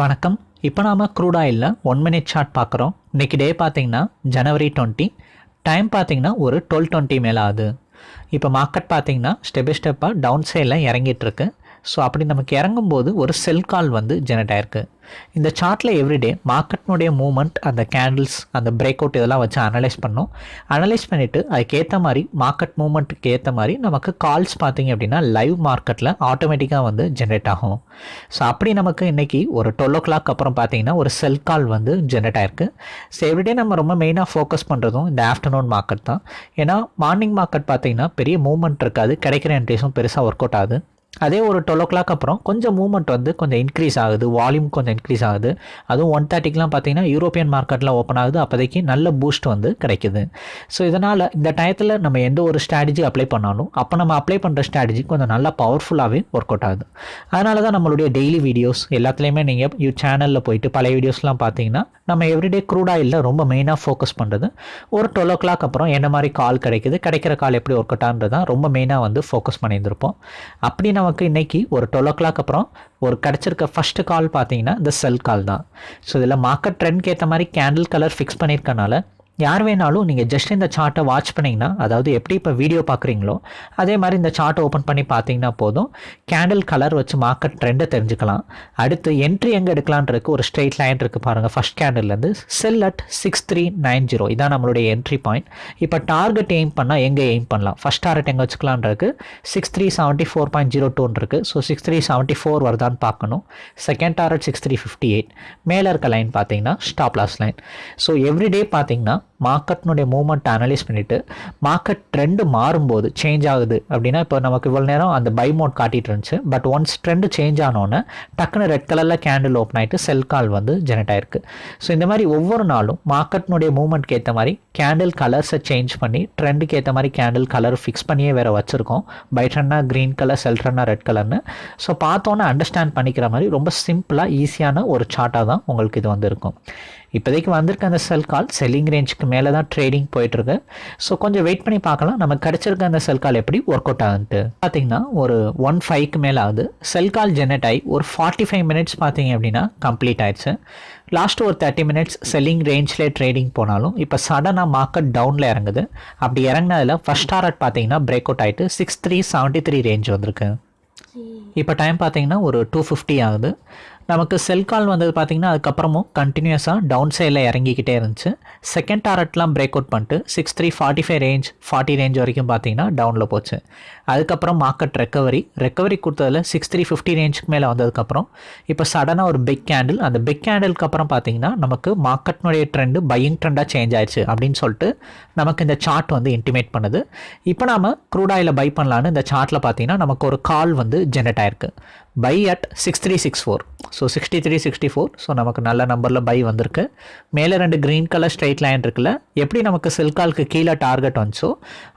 வணக்கம். இப்போ நாம் க்ரூட் ஆயிலில் ஒன் மினிட் சார்ட் பார்க்குறோம். இன்றைக்கி டே பார்த்தீங்கன்னா ஜனவரி டுவெண்ட்டி டைம் பார்த்தீங்கன்னா ஒரு டுவெல் டுவெண்ட்டி மேலே ஆகுது இப்போ மார்க்கெட் பார்த்தீங்கன்னா ஸ்டெப் பை ஸ்டெப்பாக டவுன் சைடில் இறங்கிட்டு இருக்கு. ஸோ அப்படி நமக்கு இறங்கும்போது ஒரு செல் கால் வந்து ஜெனரேட் ஆயிருக்கு. இந்த சார்ட்டில் எவ்ரிடே மார்க்கெட்னுடைய மூமெண்ட் அந்த கேண்டில்ஸ் அந்த பிரேக் அவுட் இதெல்லாம் வச்சு அனலைஸ் பண்ணோம். அனலைஸ் பண்ணிவிட்டு அதுக்கேற்ற மாதிரி மார்க்கெட் மூமெண்ட்டுக்கு ஏற்ற மாதிரி நமக்கு கால்ஸ் பார்த்தீங்க அப்படின்னா லைவ் மார்க்கெட்டில் ஆட்டோமேட்டிக்காக வந்து ஜென்ரேட் ஆகும். ஸோ அப்படி நமக்கு இன்றைக்கி ஒரு டுவெல் ஓ கிளாக் அப்புறம் பார்த்தீங்கன்னா ஒரு செல் கால் வந்து ஜென்ரேட் ஆயிருக்கு. ஸோ எவ்ரிடே நம்ம ரொம்ப மெயினாக ஃபோக்கஸ் பண்ணுறதும் இந்த ஆஃப்டர்நூன் மார்க்கெட் தான். ஏன்னா மார்னிங் மார்க்கெட் பார்த்தீங்கன்னா பெரிய மூமெண்ட் இருக்காது. கிடைக்கிற என்ட்ரிஸும் பெருசாக ஒர்க் அவுட் ஆகுது. அதே ஒரு டுவெல் ஓ கிளாக் அப்புறம் கொஞ்சம் மூவ்மெண்ட் வந்து கொஞ்சம் இன்க்ரீஸ் ஆகுது வால்யூம் கொஞ்சம் இன்க்ரீஸ் ஆகுது. அதுவும் ஒன் தேர்ட்டிக்கெலாம் பார்த்தீங்கன்னா யூரோப்பியன் மார்க்கெட்டில் ஓப்பன் ஆகுது அப்போதைக்கு நல்ல பூஸ்ட் வந்து கிடைக்குது. ஸோ இதனால் இந்த டயத்தில் நம்ம எந்த ஒரு ஸ்ட்ராட்டஜி அப்ளை பண்ணாலும் அப்போ நம்ம அப்ளை பண்ணுற ஸ்ட்ராட்டஜி கொஞ்சம் நல்லா பவர்ஃபுல்லாகவே ஒர்க் அவுட் ஆகுது. அதனால தான் நம்மளுடைய டெய்லி வீடியோஸ் எல்லாத்துலேயுமே நீங்கள் யூ சேனலில் போயிட்டு பழைய வீடியோஸ்லாம் பார்த்தீங்கன்னா நம்ம எவ்ரிடே க்ரூட் ஆயிலில் ரொம்ப மெயினாக ஃபோக்கஸ் பண்ணுறது ஒரு டுவெல் ஓ கிளாக் அப்புறம் என்ன மாதிரி கால் கிடைக்குது கிடைக்கிற கால் எப்படி ஒர்க் அவுட்டான்றது தான் ரொம்ப மெயினாக வந்து ஃபோக்கஸ் பண்ணியிருந்திருப்போம். அப்படி நமக்கு இன்றைக்கி ஒரு டுவெல் ஓ கிளாக் அப்புறம் ஒரு கிடச்சிருக்க ஃபஸ்ட்டு கால் பார்த்தீங்கன்னா இந்த செல் கால் தான். ஸோ இதில் மார்க்கெட் ட்ரெண்ட்க்கு ஏற்ற மாதிரி கேண்டில் கலர் ஃபிக்ஸ் பண்ணியிருக்கனால யார் வேணாலும் நீங்கள் ஜஸ்ட் இந்த சார்ட்டை வாட்ச் பண்ணிங்கன்னா அதாவது எப்படி இப்போ வீடியோ பார்க்குறீங்களோ அதே மாதிரி இந்த சார்ட்டை ஓப்பன் பண்ணி பார்த்தீங்கன்னா போதும். கேண்டில் கலர் வச்சு மார்க்கெட் ட்ரெண்டை தெரிஞ்சுக்கலாம். அடுத்து என்ட்ரி எங்கே எடுக்கலான்றதுக்கு ஒரு ஸ்ட்ரெயிட் லைன் இருக்குது பாருங்கள் first கேண்டில்லேருந்து sell at six three nine zero இதான் நம்மளுடைய என்ட்ரி பாயிண்ட் இப்போ டார்கெட் எய்ம் பண்ணால் எங்கே எய்ம் பண்ணலாம்? ஃபஸ்ட் டார்கெட் எங்கே வச்சுக்கலான்றதுக்கு six three seventy four point zero டூன் இருக்குது so six three seventy four வருதான்னு பார்க்கணும். Second target six three fifty eight மேலே இருக்க லைன் பார்த்தீங்கன்னா stop loss line so everyday பார்த்தீங்கன்னா மார்க்கெட்னுடைய மூவ்மெண்ட் அனலைஸ் பண்ணிவிட்டு மார்க்கெட் ட்ரெண்டு மாறும்போது சேஞ்ச் ஆகுது அப்படின்னா இப்போ நமக்கு இவ்வளோ நேரம் அந்த பை மோட் காட்டிகிட்டு இருந்துச்சு. பட் ஒன்ஸ் ட்ரெண்டு சேஞ்ச் ஆனோன்னே டக்குன்னு ரெட் கலரில் கேண்டில் ஓப்பன் ஆகிட்டு செல் கால் வந்து ஜெனரேட் ஆயிருக்கு. ஸோ இந்த மாதிரி ஒவ்வொரு நாளும் மார்க்கெட்னுடைய மூமெண்ட்க்கு ஏற்ற மாதிரி கேண்டில் கலர்ஸை சேஞ்ச் பண்ணி ட்ரெண்டுக்கு ஏற்ற மாதிரி கேண்டில் கலர் ஃபிக்ஸ் பண்ணியே வேறு வச்சுருக்கோம். பை ட்ரெண்டாக க்ரீன் கலர் செல் ட்ரெண்டாக ரெட் கலர்னு ஸோ பார்த்தோன்னே அண்டர்ஸ்டாண்ட் பண்ணிக்கிற மாதிரி ரொம்ப சிம்பிளாக ஈஸியான ஒரு சார்ட்டாக தான் உங்களுக்கு இது வந்து இருக்கும் இப்போதைக்கு வந்திருக்க அந்த செல் கால் செல்லிங் ரேஞ்சுக்கு மேலே தான் ட்ரேடிங் போயிட்டுருக்கு. ஸோ கொஞ்சம் வெயிட் பண்ணி பார்க்கலாம். நம்ம கிடச்சிருக்க அந்த செல் கால் எப்படி ஒர்க் அவுட் ஆகுதுன்ட்டு பார்த்தீங்கன்னா ஒரு ஒன் ஃபைவ்க்கு மேலே ஆகுது. செல் கால் ஜெனரேட் ஆகி ஒரு ஃபார்ட்டி ஃபைவ் மினிட்ஸ் பார்த்தீங்க அப்படின்னா கம்ப்ளீட் ஆயிடுச்சு. லாஸ்ட் ஒரு தேர்ட்டி மினிட்ஸ் செல்லிங் ரேஞ்சில் ட்ரேடிங் போனாலும் இப்போ சடனாக மார்க்கெட் டவுனில் இறங்குது. அப்படி இறங்கினதில் ஃபஸ்ட் டாரட் பார்த்தீங்கன்னா பிரேக் அவுட் ஆகிட்டு six three seventy three range வந்திருக்கு இப்போ டைம் பார்த்தீங்கன்னா ஒரு டூ ஃபிஃப்டி ஆகுது. நமக்கு செல் கால் வந்தது பார்த்திங்கன்னா அதுக்கப்புறமும் கண்டினியூஸாக டவுன் சைடில் இறங்கிக்கிட்டே இருந்துச்சு. செகண்ட் டாரட்லாம் பிரேக் அவுட் பண்ணிட்டு six three forty five range forty range வரைக்கும் பார்த்தீங்கன்னா டவுனில் போச்சு. அதுக்கப்புறம் மார்க்கெட் ரெக்கவரி ரெக்கவரி கொடுத்ததில் சிக்ஸ் த்ரீ ஃபிஃப்டி ரேஞ்சுக்கு மேலே வந்ததுக்கப்புறம் இப்போ சடனாக ஒரு பிக் கேண்டில் அந்த பிக் கேண்டிலுக்கு அப்புறம் பார்த்தீங்கன்னா நமக்கு மார்க்கெட்னுடைய ட்ரெண்டு பையிங் ட்ரெண்டாக சேஞ்ச் ஆயிடுச்சு அப்படின்னு சொல்லிட்டு நமக்கு இந்த சார்ட் வந்து இன்டிமேட் பண்ணுது. இப்போ நாம் க்ரூடாயில் பை பண்ணலான்னு இந்த சார்ட்டில் பார்த்தீங்கன்னா நமக்கு ஒரு கால் வந்து ஜெனரேட் ஆயிருக்கு. Buy at six three six four so sixty three sixty four so நமக்கு நல்ல நம்பரில் பை வந்திருக்கு. மேலே ரெண்டு க்ரீன் கலர் ஸ்ட்ரைட் லைன் இருக்குல்ல எப்படி நமக்கு சில்காலுக்கு கீழே டார்கெட் வந்துச்சோ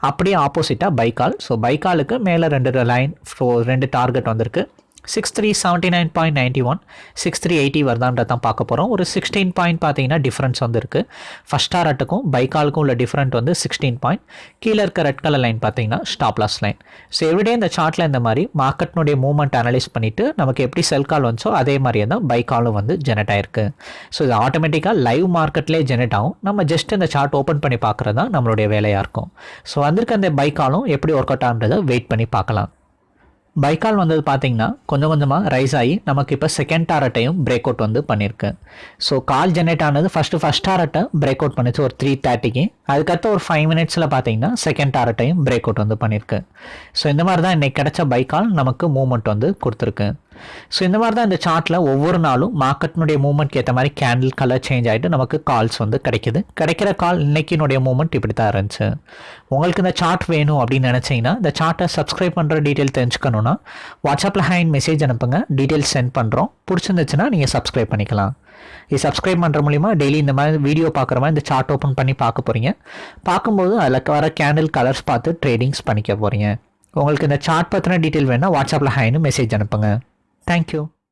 அப்படியே ஆப்போசிட்டாக பைக்கால் ஸோ பைக்காலுக்கு மேலே ரெண்டு லைன் ஸோ ரெண்டு டார்கெட் வந்திருக்கு. Six three seventy nine point ninety one six three eighty வருதான்றத தான் பார்க்க போகிறோம் ஒரு சிக்ஸ்டீன் பாயிண்ட் பார்த்தீங்கன்னா டிஃப்ரென்ஸ் வந்து இருக்குது ஃபஸ்ட் டாரட்டுக்கும் பைக்காலுக்கும் உள்ள டிஃப்ரெண்ட் வந்து சிக்ஸ்டீன் பாயிண்ட் கீழே இருக்க ரெட் கலர் லைன் பார்த்தீங்கன்னா stop loss line so everyday இந்த சார்ட்டில் இந்த மாதிரி மார்க்கெட்னுடைய மூவ்மெண்ட் அனலைஸ் பண்ணிவிட்டு நமக்கு எப்படி செல் கால் வந்துச்சோ அதே மாதிரியே தான் பைக்காலும் வந்து ஜெனரேட் ஆயிருக்கு. ஸோ இது ஆட்டோமேட்டிக்காக லைவ் மார்க்கெட்லேயே ஜெனரேட் ஆகும். நம்ம ஜஸ்ட் இந்த சார்ட் ஓப்பன் பண்ணி பார்க்குறது தான் நம்மளுடைய வேலையாக இருக்கும். ஸோ வந்திருக்க அந்த பைக்காலும் எப்படி ஒர்க் அவுட் ஆகுன்றதை வெயிட் பண்ணி பார்க்கலாம். பைக்கால் வந்தது பார்த்தீங்கன்னா கொஞ்சம் கொஞ்சமாக ரைஸ் ஆகி நமக்கு இப்போ செகண்ட் டாரட்டையும் பிரேக் அவுட் வந்து பண்ணியிருக்கு ஸோ கால் ஜென்ரேட் ஆனது ஃபஸ்ட்டு ஃபஸ்ட் டாரட்டை பிரேக் அவுட் பண்ணிச்சு ஒரு த்ரீ தேர்ட்டிக்கு அதுக்கடுத்து ஒரு ஃபைவ் மினிட்ஸில் பார்த்தீங்கன்னா செகண்ட் டாரட்டையும் பிரேக் அவுட் வந்து பண்ணியிருக்கு ஸோ இந்த மாதிரி தான் இன்றைக்கி கிடைச்ச பைக்கால் நமக்கு மூவ்மெண்ட் வந்து கொடுத்துருக்கு. ஸோ இந்த மாதிரி தான் இந்த சார்ட்டில் ஒவ்வொரு நாளும் மார்க்கெட்டினுடைய மூவ்மெண்ட்க்கு ஏற்ற மாதிரி கேண்டில் கலர் சேஞ்ச் ஆகிட்டு நமக்கு கால்ஸ் வந்து கிடைக்குது. கிடைக்கிற கால் இன்றைக்கினுடைய மூவ்மெண்ட் இப்படி தான் இருந்துச்சு. உங்களுக்கு இந்த சார்ட் வேணும் அப்படின்னு நினச்சிங்கன்னா இந்த சார்ட்டை சப்ஸ்கிரைப் பண்ணுற டீட்டெயில் தெரிஞ்சுக்கணுன்னா வாட்ஸ்அப்பில் ஹேண்ட் மெசேஜ் அனுப்புங்க. டீட்டெயில்ஸ் சென்ட் பண்ணுறோம் பிடிச்சிருந்துச்சுன்னா நீங்கள் சப்ஸ்கிரைப் பண்ணிக்கலாம். இது சப்ஸ்கிரைப் பண்ணுற மூலிமா டெய்லி இந்த மாதிரி வீடியோ பார்க்குற மாதிரி இந்த சார்ட் ஓப்பன் பண்ணி பார்க்க போகிறீங்க பார்க்கும்போது அதில் வர கேண்டில் கலர்ஸ் பார்த்து ட்ரேடிங்ஸ் பண்ணிக்க போகிறீங்க உங்களுக்கு இந்த சார்ட் பற்றின டீட்டெயில் வேணால் வாட்ஸ்அப்பில் ஹாய்னு மெசேஜ் அனுப்புங்க. Thank you.